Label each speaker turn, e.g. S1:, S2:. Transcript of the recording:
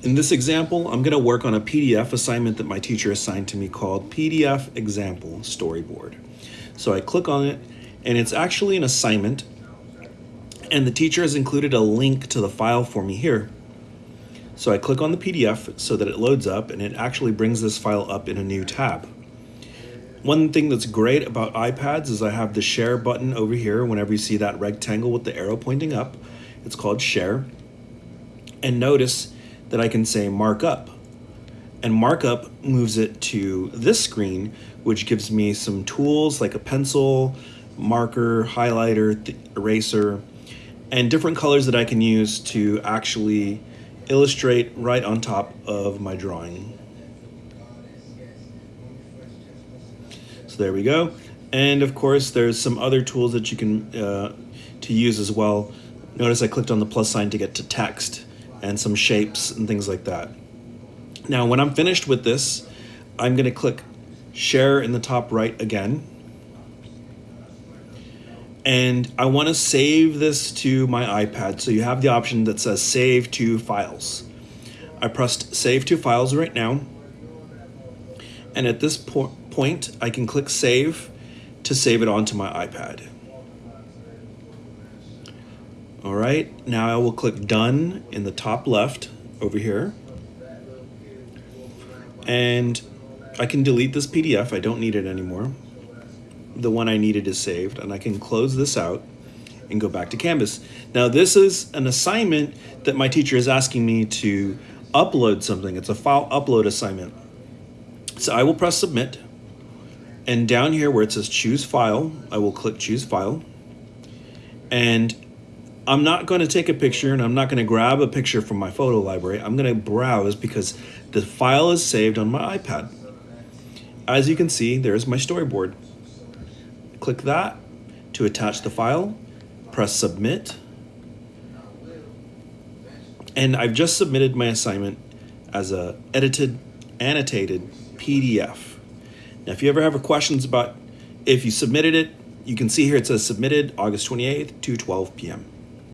S1: In this example, I'm going to work on a PDF assignment that my teacher assigned to me called PDF Example Storyboard. So I click on it, and it's actually an assignment, and the teacher has included a link to the file for me here. So I click on the PDF so that it loads up, and it actually brings this file up in a new tab. One thing that's great about iPads is I have the share button over here whenever you see that rectangle with the arrow pointing up. It's called share. And notice that I can say markup. And markup moves it to this screen, which gives me some tools like a pencil, marker, highlighter, eraser, and different colors that I can use to actually illustrate right on top of my drawing. So there we go. And of course, there's some other tools that you can uh, to use as well. Notice I clicked on the plus sign to get to text and some shapes and things like that. Now, when I'm finished with this, I'm going to click share in the top right again. And I want to save this to my iPad. So you have the option that says save to files. I pressed save to files right now. And at this po point, I can click save to save it onto my iPad. All right, now I will click done in the top left over here. And I can delete this PDF, I don't need it anymore. The one I needed is saved, and I can close this out and go back to Canvas. Now this is an assignment that my teacher is asking me to upload something. It's a file upload assignment. So I will press submit, and down here where it says choose file, I will click choose file, and I'm not going to take a picture and I'm not going to grab a picture from my photo library. I'm going to browse because the file is saved on my iPad. As you can see, there's my storyboard. Click that to attach the file, press submit, and I've just submitted my assignment as a edited, annotated PDF. Now, if you ever have questions about if you submitted it, you can see here it says submitted August 28th, 2 12 p.m.